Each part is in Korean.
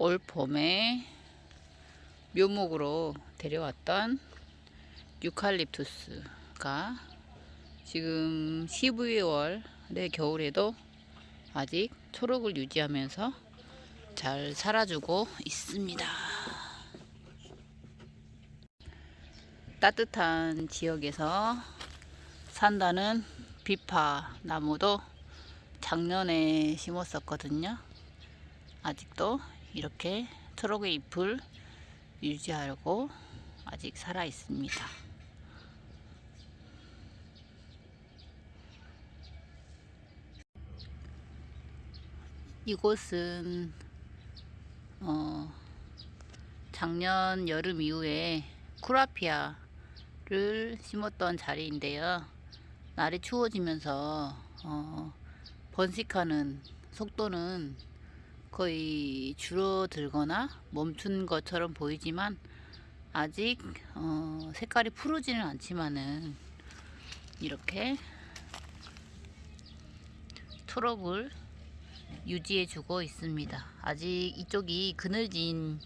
올 봄에 묘목으로 데려왔던 유칼립투스가 지금 12월의 겨울에도 아직 초록을 유지하면서 잘 살아주고 있습니다. 따뜻한 지역에서 산다는 비파 나무도 작년에 심었었거든요. 아직도 이렇게 초록의 잎을 유지하려고 아직 살아 있습니다. 이곳은 어, 작년 여름 이후에 쿠라피아를 심었던 자리인데요. 날이 추워지면서 어, 번식하는 속도는 거의 줄어들거나 멈춘 것처럼 보이지만 아직 어, 색깔이 푸르지는 않지만은 이렇게 초록을 유지해 주고 있습니다. 아직 이쪽이 그늘진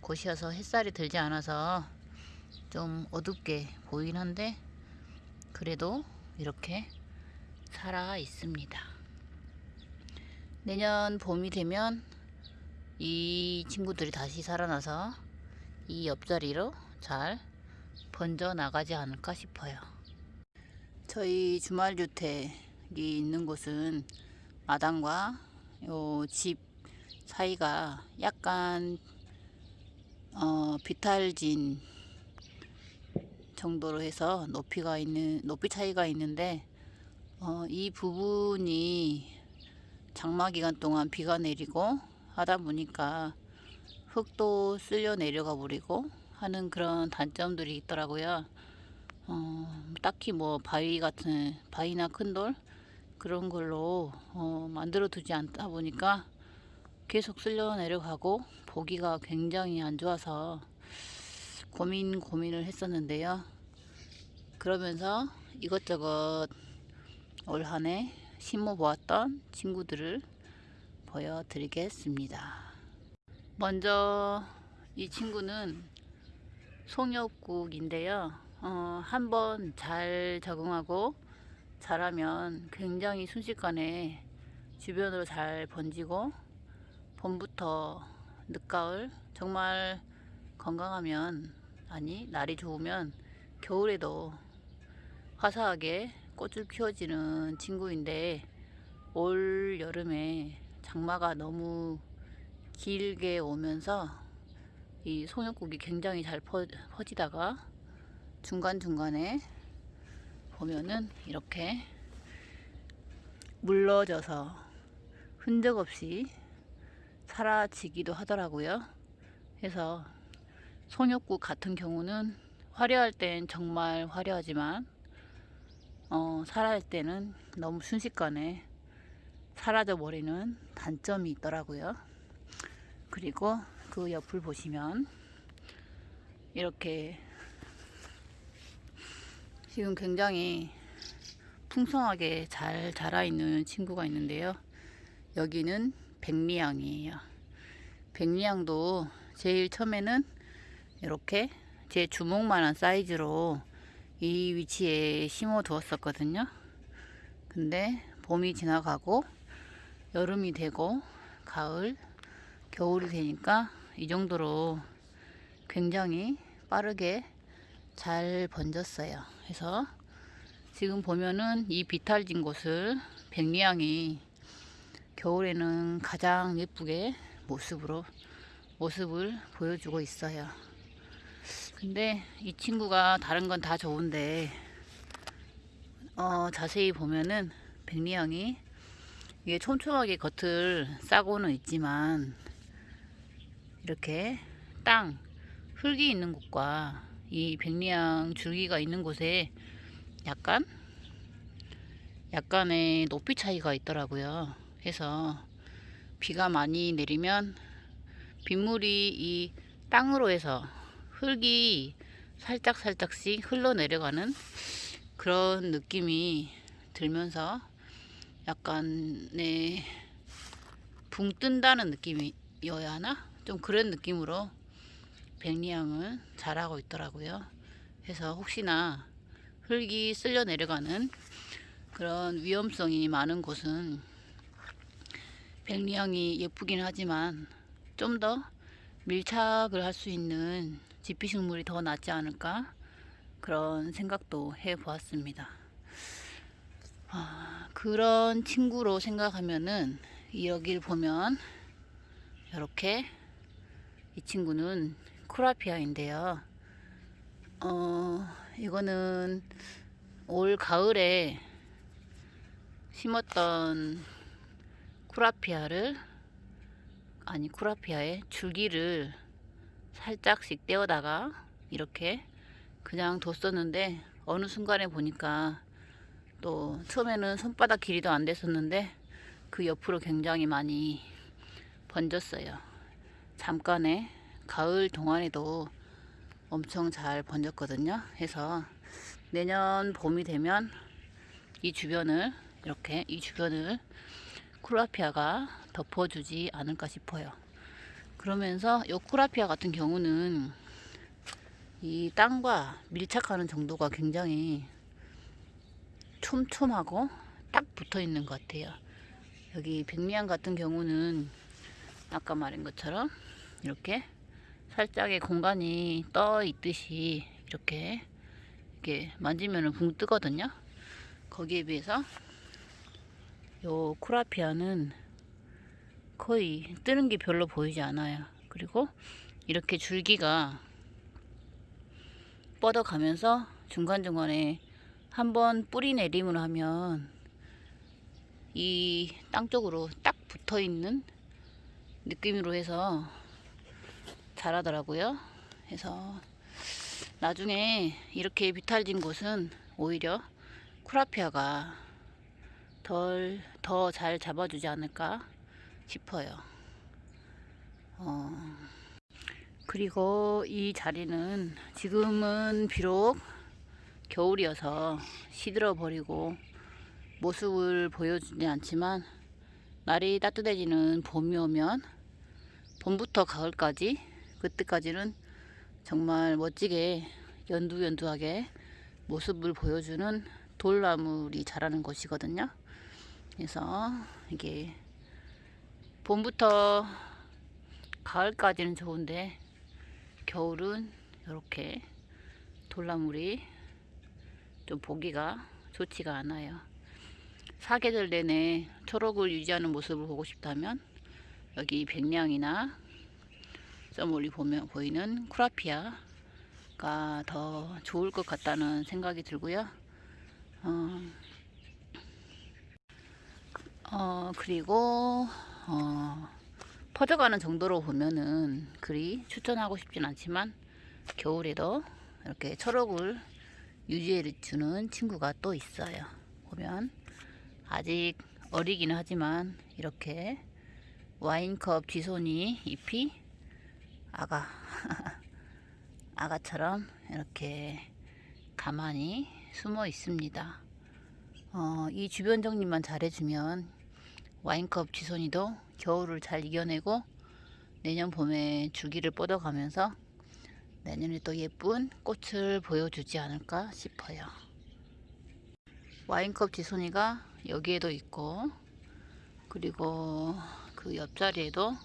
곳이어서 햇살이 들지 않아서 좀 어둡게 보이긴 한데 그래도 이렇게 살아 있습니다 내년 봄이 되면 이 친구들이 다시 살아나서 이 옆자리로 잘 번져 나가지 않을까 싶어요. 저희 주말 주택이 있는 곳은 마당과 집 사이가 약간 어, 비탈진 정도로 해서 높이가 있는 높이 차이가 있는데 어, 이 부분이 장마 기간 동안 비가 내리고 하다 보니까 흙도 쓸려 내려가 버리고 하는 그런 단점들이 있더라고요. 어, 딱히 뭐 바위 같은 바위나 큰 돌 그런 걸로 어, 만들어 두지 않다 보니까 계속 쓸려 내려가고 보기가 굉장히 안 좋아서 고민 고민을 했었는데요. 그러면서 이것저것 올 한해 심어 보았던 친구들을 보여드리겠습니다. 먼저 이 친구는 송엽국인데요. 어, 한번 잘 적응하고 자라면 굉장히 순식간에 주변으로 잘 번지고 봄부터 늦가을 정말 건강하면 아니 날이 좋으면 겨울에도 화사하게 꽃을 피워지는 친구인데 올 여름에 장마가 너무 길게 오면서 이 송엽국이 굉장히 잘 퍼, 퍼지다가 중간중간에 보면은 이렇게 물러져서 흔적 없이 사라지기도 하더라고요. 그래서 송엽국 같은 경우는 화려할 땐 정말 화려하지만 어, 살아할 때는 너무 순식간에 사라져 버리는 단점이 있더라고요. 그리고 그 옆을 보시면 이렇게 지금 굉장히 풍성하게 잘 자라 있는 친구가 있는데요. 여기는 백리향이에요. 백리향도 제일 처음에는 이렇게 제 주먹만한 사이즈로 이 위치에 심어 두었었거든요. 근데 봄이 지나가고 여름이 되고 가을 겨울이 되니까 이 정도로 굉장히 빠르게 잘 번졌어요. 그래서 지금 보면은 이 비탈진 곳을 백리향이 겨울에는 가장 예쁘게 모습으로 모습을 보여주고 있어요 근데 이 친구가 다른 건 다 좋은데 어, 자세히 보면은 백리향이 이게 촘촘하게 겉을 싸고는 있지만 이렇게 땅 흙이 있는 곳과 이 백리향 줄기가 있는 곳에 약간 약간의 높이 차이가 있더라고요. 그래서 비가 많이 내리면 빗물이 이 땅으로 해서 흙이 살짝 살짝씩 흘러내려가는 그런 느낌이 들면서 약간의 붕 뜬다는 느낌이 잎이어야 하나? 좀 그런 느낌으로 백리향은 자라고 있더라고요. 그래서 혹시나 흙이 쓸려 내려가는 그런 위험성이 많은 곳은 백리향이 예쁘긴 하지만 좀 더 밀착을 할 수 있는 지피식물이 더 낫지 않을까 그런 생각도 해 보았습니다. 아, 그런 친구로 생각하면은 여기를 보면 이렇게 이 친구는 쿠라피아인데요. 어, 이거는 올 가을에 심었던 쿠라피아를 아니 쿠라피아의 줄기를 살짝씩 떼어다가 이렇게 그냥 뒀었는데 어느 순간에 보니까 또 처음에는 손바닥 길이도 안 됐었는데 그 옆으로 굉장히 많이 번졌어요. 잠깐에 가을 동안에도 엄청 잘 번졌거든요. 해서 내년 봄이 되면 이 주변을 이렇게 이 주변을 쿠라피아가 덮어주지 않을까 싶어요. 그러면서 이 쿠라피아 같은 경우는 이 땅과 밀착하는 정도가 굉장히 촘촘하고 딱 붙어 있는 것 같아요. 여기 백리안 같은 경우는 아까 말한 것처럼 이렇게 살짝의 공간이 떠 있듯이 이렇게 이렇게 만지면 붕 뜨거든요. 거기에 비해서 요 쿠라피아는 거의 뜨는 게 별로 보이지 않아요. 그리고 이렇게 줄기가 뻗어가면서 중간중간에 한번 뿌리 내림을 하면 이 땅 쪽으로 딱 붙어 있는 느낌으로 해서 자라더라고요. 그래서 나중에 이렇게 비탈진 곳은 오히려 쿠라피아가 덜 더 잘 잡아주지 않을까 싶어요. 어, 그리고 이 자리는 지금은 비록 겨울이어서 시들어 버리고 모습을 보여주지 않지만 날이 따뜻해지는 봄이 오면 봄부터 가을까지 그때까지는 정말 멋지게 연두연두하게 모습을 보여주는 돌나물이 자라는 곳이거든요. 그래서 이게 봄부터 가을까지는 좋은데 겨울은 이렇게 돌나물이 좀 보기가 좋지가 않아요. 사계절 내내 초록을 유지하는 모습을 보고 싶다면 여기 백량이나 써멀리 보면 보이는 쿠라피아가 더 좋을 것 같다는 생각이 들고요. 어, 어 그리고 어, 퍼져가는 정도로 보면은 그리 추천하고 싶진 않지만 겨울에도 이렇게 초록을 유지해 주는 친구가 또 있어요. 보면 아직 어리기는 하지만 이렇게 와인컵 뒤손이 잎이 아가 아가처럼 이렇게 가만히 숨어 있습니다. 어, 이 주변 정리만 잘해주면 와인컵 지손이도 겨울을 잘 이겨내고 내년 봄에 줄기를 뻗어가면서 내년에 또 예쁜 꽃을 보여주지 않을까 싶어요. 와인컵 지손이가 여기에도 있고 그리고 그 옆자리에도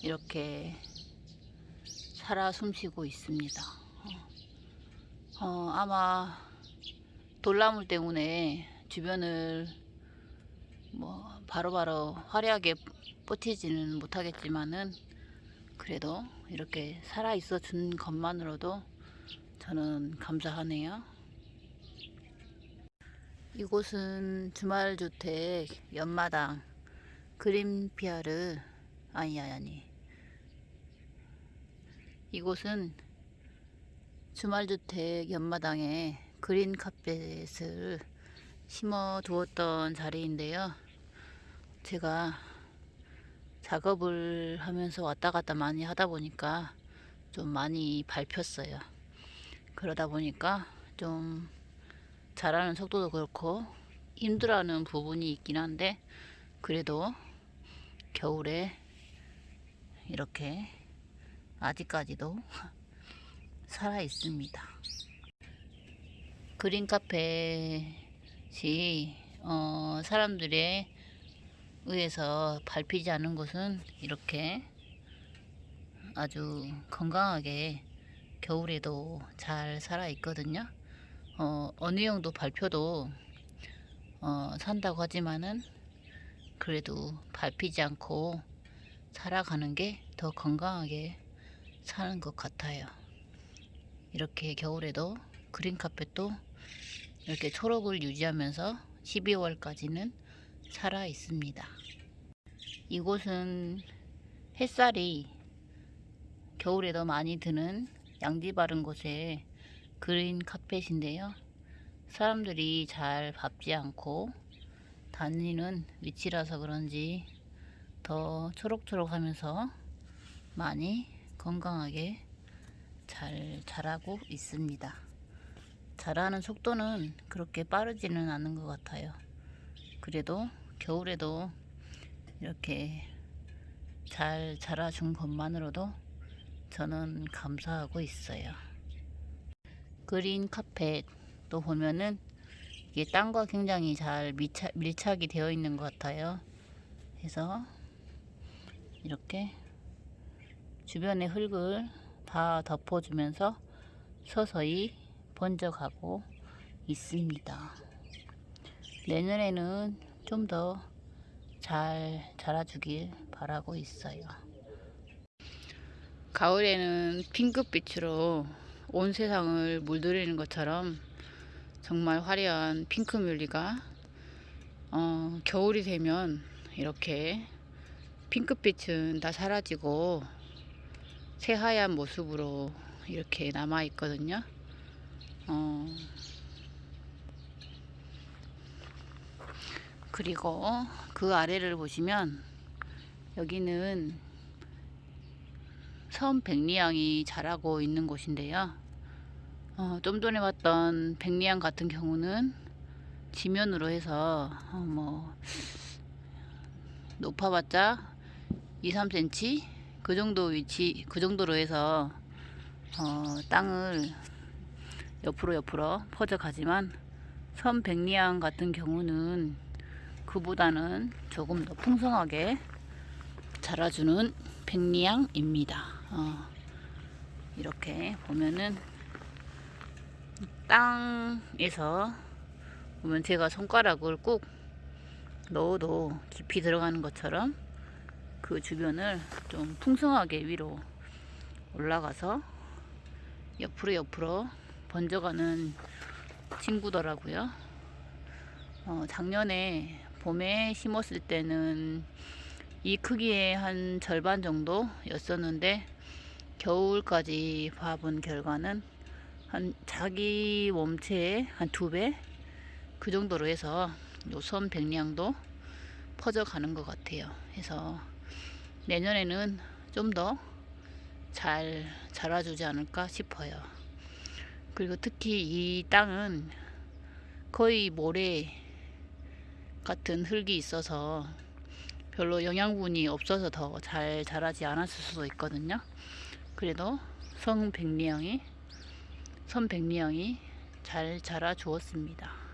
이렇게 살아 숨쉬고 있습니다. 어, 어, 아마 돌나물 때문에 주변을 뭐 바로바로 화려하게 버티지는 못하겠지만은 그래도 이렇게 살아 있어 준 것만으로도 저는 감사하네요. 이곳은 주말주택 연마당 그린피아르 아니 아니 이곳은 주말주택 연마당에 그린 카펫을 심어 두었던 자리인데요. 제가 작업을 하면서 왔다 갔다 많이 하다 보니까 좀 많이 밟혔어요. 그러다 보니까 좀 자라는 속도도 그렇고 힘들어하는 부분이 있긴 한데 그래도 겨울에 이렇게 아직까지도 살아 있습니다. 그린 카펫이 어, 사람들의 의해서 밟히지 않은 곳은 이렇게 아주 건강하게 겨울에도 잘 살아 있거든요. 어, 어느 정도 발표도 어, 산다고 하지만은 그래도 밟히지 않고 살아가는 게 더 건강하게 사는 것 같아요. 이렇게 겨울에도 그린 카펫도 이렇게 초록을 유지하면서 12월까지는 살아 있습니다. 이곳은 햇살이 겨울에도 많이 드는 양지 바른 곳에 그린 카펫인데요. 사람들이 잘 밟지 않고 다니는 위치라서 그런지 더 초록초록 하면서 많이 건강하게 잘 자라고 있습니다. 자라는 속도는 그렇게 빠르지는 않은 것 같아요. 그래도 겨울에도 이렇게 잘 자라준 것만으로도 저는 감사하고 있어요. 그린 카펫도 보면은 이게 땅과 굉장히 잘 밀착, 밀착이 되어 있는 것 같아요. 그래서 이렇게 주변의 흙을 다 덮어주면서 서서히 번져가고 있습니다. 내년에는 좀더 잘 자라주길 바라고 있어요. 가을에는 핑크빛으로 온 세상을 물들이는 것처럼 정말 화려한 핑크뮬리가 어, 겨울이 되면 이렇게 핑크빛은 다 사라지고 새하얀 모습으로 이렇게 남아 있거든요. 어, 그리고 그 아래를 보시면 여기는 섬 백리향이 자라고 있는 곳인데요. 어, 좀 전에 봤던 백리향 같은 경우는 지면으로 해서 어, 뭐 높아봤자 2, 3cm 그 정도 위치 그 정도로 해서 어, 땅을 옆으로 옆으로 퍼져 가지만 섬 백리향 같은 경우는 그보다는 조금 더 풍성하게 자라주는 백리향입니다. 어, 이렇게 보면은 땅에서 보면 제가 손가락을 꾹 넣어도 깊이 들어가는 것처럼 그 주변을 좀 풍성하게 위로 올라가서 옆으로 옆으로 번져가는 친구더라고요. 어, 작년에 봄에 심었을 때는 이 크기의 한 절반 정도 였었는데 겨울까지 봐본 결과는 한 자기 몸체의 한 두 배 그 정도로 해서 요섬 백량도 퍼져가는 것 같아요. 해서 내년에는 좀 더 잘 자라주지 않을까 싶어요. 그리고 특히 이 땅은 거의 모래 같은 흙이 있어서 별로 영양분이 없어서 더 잘 자라지 않았을 수도 있거든요. 그래도 성백리향이 선백리향이 잘 자라 주었습니다.